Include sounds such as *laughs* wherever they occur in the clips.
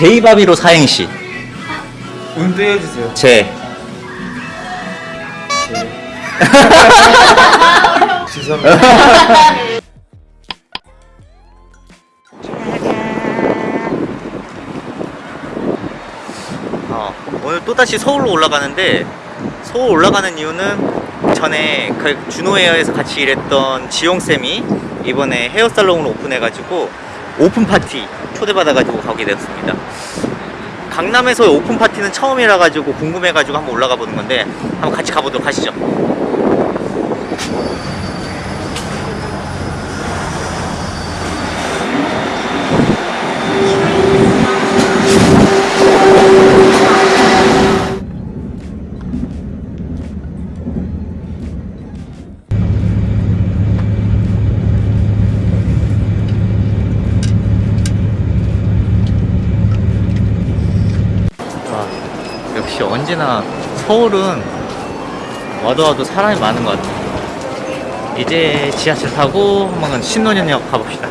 제이바비로 사행시 운도 해주세요. 제 *laughs* 죄송합니다. 어, 오늘 또다시 서울로 올라가는데 서울 올라가는 이유는 전에 그 준호헤어에서 같이 일했던 지용쌤이 이번에 헤어살롱을 오픈해가지고 오픈 파티 초대받아가지고 가게 되었습니다. 강남에서 오픈 파티는 처음이라 가지고 궁금해가지고 한번 올라가 보는 건데 한번 같이 가보도록 하시죠 와, 언제나 서울은 와도 와도 사람이 많은 것 같아요. 이제 지하철 타고 한번 신논현역 가봅시다.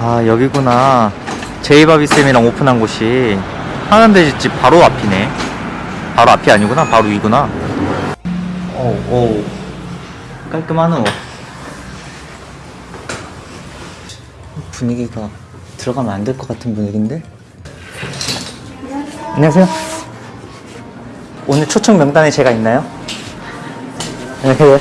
아, 여기구나. 제이바비쌤이랑 오픈한 곳이 하는데 집 바로 앞이네. 바로 앞이 아니구나. 바로 위구나. 오, 오. 깔끔하노. 분위기가 들어가면 안 될 것 같은 분위기인데? 안녕하세요. 오늘 초청 명단에 제가 있나요? 안녕하세요.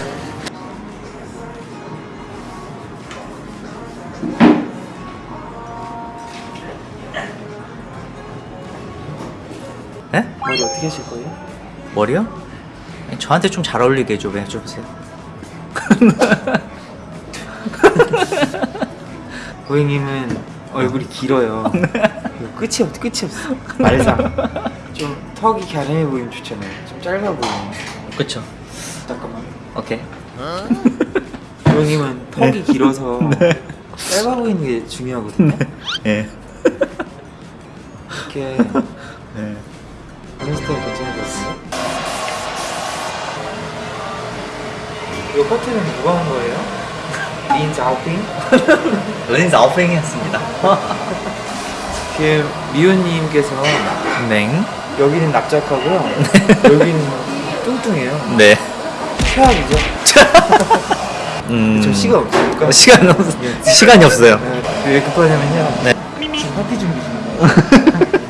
에? 머리 어떻게 하실 거예요? 머리요? 저한테 좀 잘 어울리게 좀 해줘보세요. *laughs* *laughs* 고객님은 얼굴이 길어요. 그리고 *laughs* 끝이 없, 끝이 없어. 말상. *laughs* 좀 턱이 갸름해 보이면 좋잖아요. 좀 짧아 보이면. 그쵸. 잠깐만. 오케이. 고객님은 턱이 길어서 *laughs* 짧아 보이는 게 중요하거든요. 예. 이렇게 네. 이런 스타일 같은데? 이거 커트는 누가 한 거예요? 린 자오핑? 은인사 *laughs* 아웃뱅이었습니다. 그 *laughs* 미호님께서 네. 여기는 납작하고요. *laughs* 여기는 뚱뚱해요. 네. 최악이죠. 음. 저 시간 없으니까. 어, 시간 없 시간이 없어요. 네, 왜 급하냐면요. 네. 지금 파티 준비 중이에요.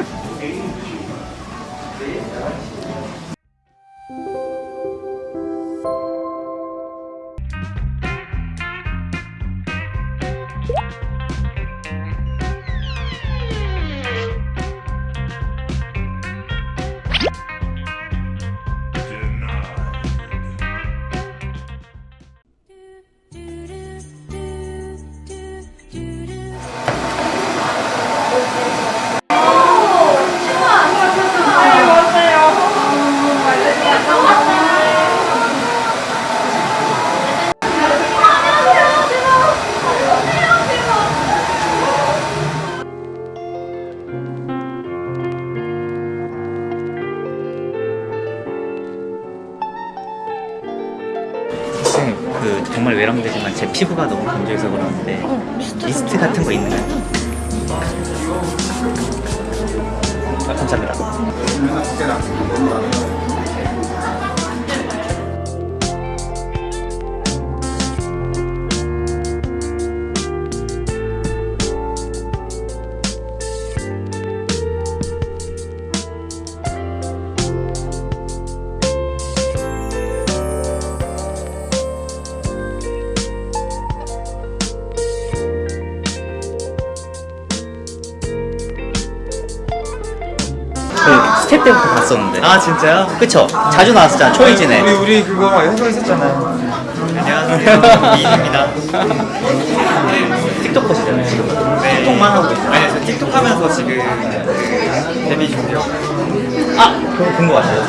피부가 너무 건조해서 그러는데 미스트 같은 그 스태프 때부터 봤었는데. 아 진짜요? 그쵸? 자주 나왔었잖아, 초이즌에. 우리 우리 그거 해설했었잖아요. 안녕하세요. 미인입니다. 틱톡커시잖아요, 지금. 네. 틱톡만 하고 있어요. 아니 저 틱톡 하면서 지금 그 데뷔 준비하고 아, 그거 본거 같아요.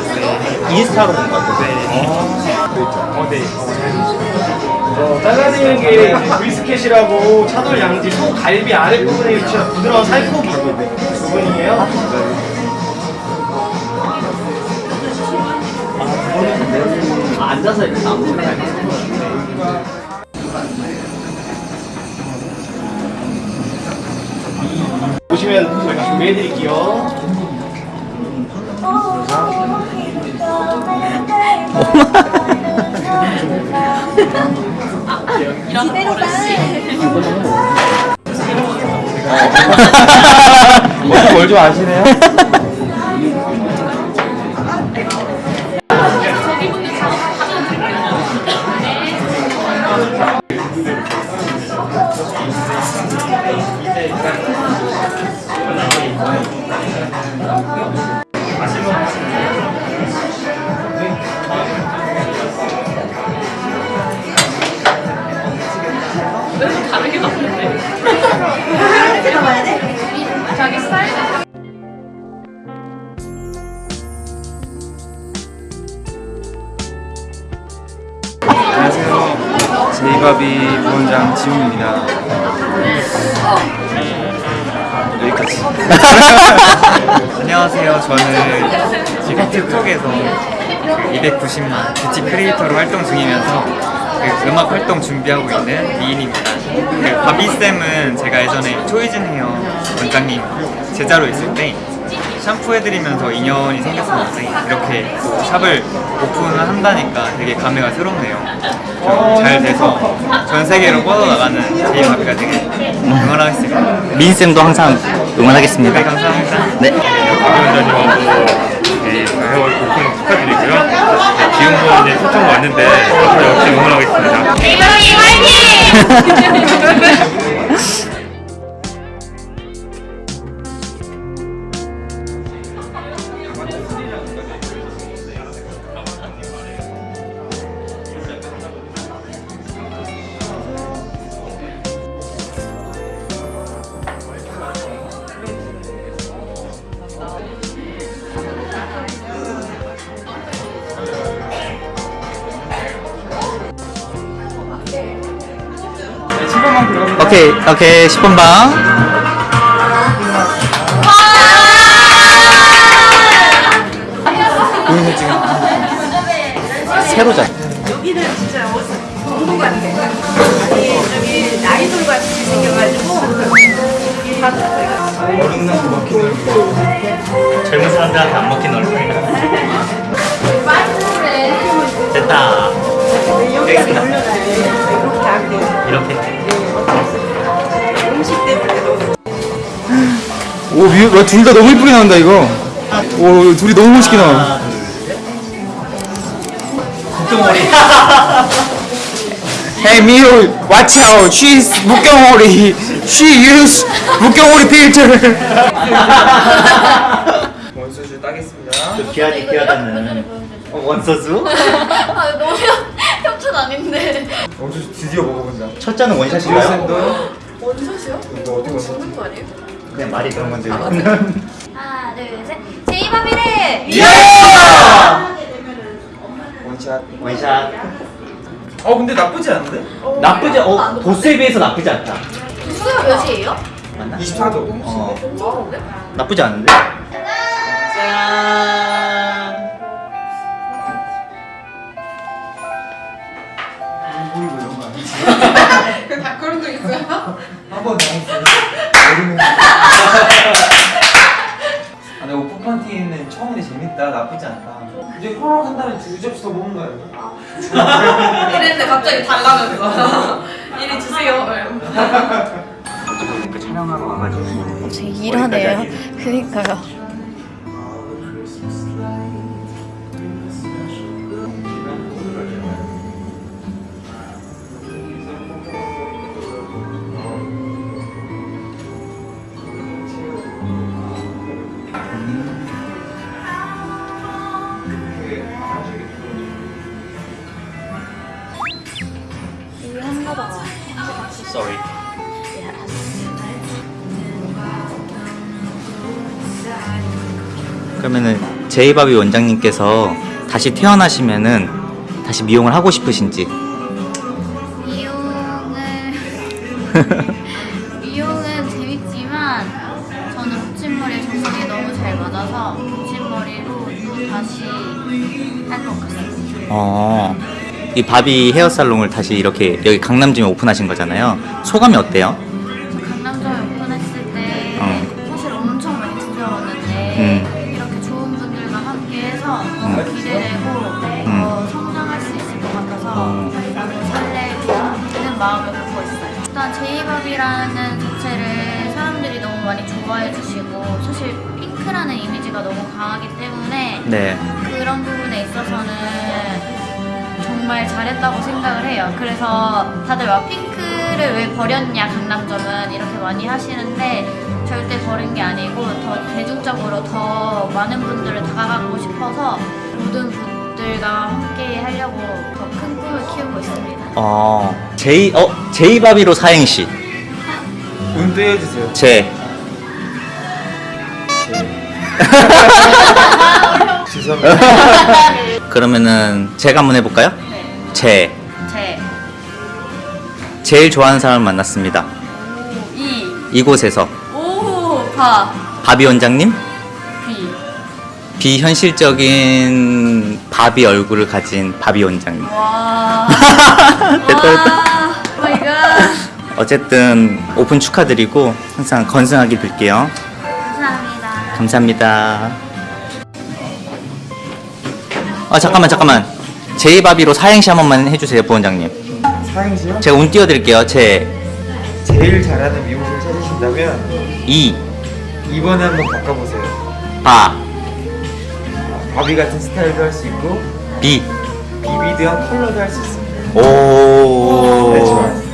인스타로 본 거 같아요. 어, 네. 어, 잘라내는 게 brisket이라고 차돌 양지 소 갈비 아랫부분에 위치한 부드러운 살코기 부분이에요. 앉아서 이렇게 아무거나 네. 보시면 저희가 준비해드릴게요. 이런 어, 거를 뭘좀 아시네요? *laughs* 제이바비 부원장 지훈입니다. 여기까지. *laughs* 안녕하세요. 저는 지금 틱톡에서 290만 뷰티 크리에이터로 활동 중이면서 그 음악 활동 준비하고 있는 미인입니다. 그 바비쌤은 제가 예전에 초이즌 헤어 원장님 제자로 있을 때 샴푸해드리면서 인연이 생겼었는데 이렇게 또 샵을 오픈을 한다니까 되게 감회가 새롭네요. 좀잘 돼서 전 세계로 뻗어나가는 제이바비가 되게 응원하겠습니다. 민쌤도 항상 응원하겠습니다. 네, 감사합니다. 네. 위원장님하고 네, 해월 오픈 축하드리고요. 지금도 이제 초청 왔는데 앞으로 역시 응원하겠습니다. *laughs* 오케이, 오케이, 10번 방. 새로 자. 여기는 진짜 공부 같아. 아니 저기 아이돌 같이 생겨가지고 먹히는 젊은 사람들한테 안 먹힌 얼굴. 됐다. 이렇게. 이렇게. 둘다 너무 이쁘게 나온다 이거. 오, 둘이 너무 멋있게 나와. 국경머리. *laughs* Hey Miu, watch out. She's 묵경오리. She use 묵경오리 filter. *laughs* 원수주 따겠습니다. 귀하지, 귀하다는. 어, 원서수? *laughs* 아 너무 협찬 아닌데 원수주 드디어 먹어본다. 첫 잔은 원샷인가요? 원샷이요? 이거 어디 원수? 죽는 거 아니에요? 그냥 말이 그런 건데. 하나 둘셋 제이바비를 원샷. 원샷. 어 근데 나쁘지 않은데? 나쁘지, 어, 도수에 비해서 나쁘지 않다. 수요 몇이에요? 맞나? 24도. 어? 나쁘지 않은데? 짠! 보이고 이런 거 아니지? *laughs* *laughs* 다 그런 적 있어요? 한번 당했어요. 여름에. *laughs* 아, 근데 오픈 파티는 처음에 재밌다. 나쁘지 않다. 이제 호락 한 다음에 두 접시 더 먹는 거 아니야? *laughs* 이랬는데 갑자기 달라면서 *laughs* 이리 주세요. 그 촬영하러 와가지고. 제 일하네요 그니까요 Sorry. 그러면은 제이바비 원장님께서 다시 태어나시면은 다시 미용을 하고 싶으신지 미용을 *laughs* 미용은 재밌지만 저는 붙임머리에 정석이 너무 잘 맞아서 붙임머리로 또 다시 할 것 같습니다. 어, 이 바비 헤어살롱을 다시 이렇게 여기 강남점에 오픈하신 거잖아요. 소감이 어때요? 강남점에 오픈했을 때 어. 사실 엄청 많이 두려웠는데 음. 이렇게 좋은 분들과 함께해서 음. 너무 기대되고 음. 어, 성장할 수 있을 것 같아서 어. 너무 설레는 마음을 갖고 있어요. 일단 제이밥이라는 자체를 사람들이 너무 많이 좋아해 주시고 사실 핑크라는 이미지가 너무 강하기 때문에 네. 그런 부분에 있어서는 정말 잘했다고 생각을 해요. 그래서 다들 막 핑크를 왜 버렸냐 강남점은 이렇게 많이 하시는데 절대 버린 게 아니고 더 대중적으로 더 많은 분들을 다가가고 싶어서 모든 분들과 함께 하려고 더 큰 꿈을 키우고 있습니다. 어, 제이, 어, 제이바비로 사행시. 운도 해주세요. 제. *laughs* 죄송합니다. 그러면은 제가 한번 해볼까요? 네. 제. 제, 제일 좋아하는 사람을 만났습니다. 오, 이, 이곳에서. 오, 바, 바비 원장님? 비. 비현실적인 바비 얼굴을 가진 바비 원장님. 와. *laughs* 됐다, 됐다. 와. 어쨌든 오픈 축하드리고 항상 건승하게 빌게요. 감사합니다. 감사합니다. 아 잠깐만 잠깐만. 제이바비로 사행시 한 번만 해주세요 부원장님. 사행시요? 제가 운 띄워드릴게요. 제 제일 잘하는 미용실 찾으신다면 이, 2번에 한번 바꿔보세요. 바, 바비 같은 스타일도 할 수 있고 비. 비비드한 컬러도 할 수 있습니다. 오. 네, 좋아요.